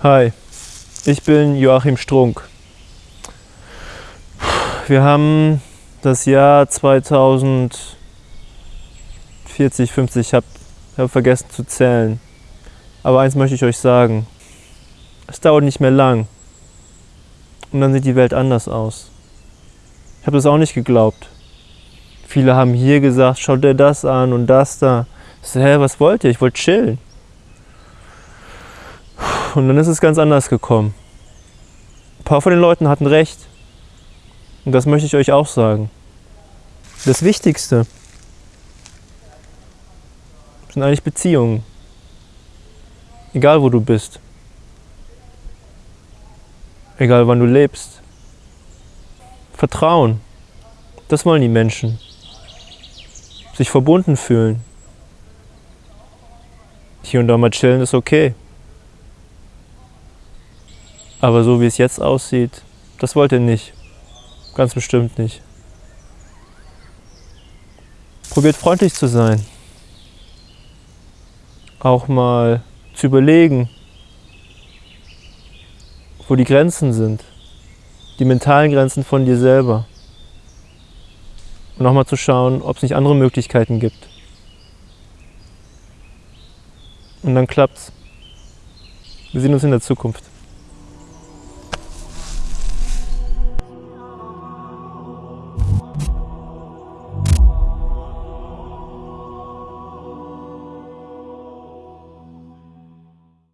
Hi, ich bin Joachim Strunk. Wir haben das Jahr 2040, 50, ich habe hab vergessen zu zählen. Aber eins möchte ich euch sagen. Es dauert nicht mehr lang. Und dann sieht die Welt anders aus. Ich habe das auch nicht geglaubt. Viele haben hier gesagt, schaut dir das an und das da. Ich so, hä, was wollt ihr? Ich wollte chillen. Und dann ist es ganz anders gekommen. Ein paar von den Leuten hatten recht. Und das möchte ich euch auch sagen. Das Wichtigste sind eigentlich Beziehungen. Egal wo du bist. Egal wann du lebst. Vertrauen. Das wollen die Menschen. Sich verbunden fühlen. Hier und da mal chillen ist okay. Aber so wie es jetzt aussieht, das wollt ihr nicht. Ganz bestimmt nicht. Probiert freundlich zu sein. Auch mal zu überlegen, wo die Grenzen sind. Die mentalen Grenzen von dir selber. Und nochmal zu schauen, ob es nicht andere Möglichkeiten gibt. Und dann klappt's. Wir sehen uns in der Zukunft.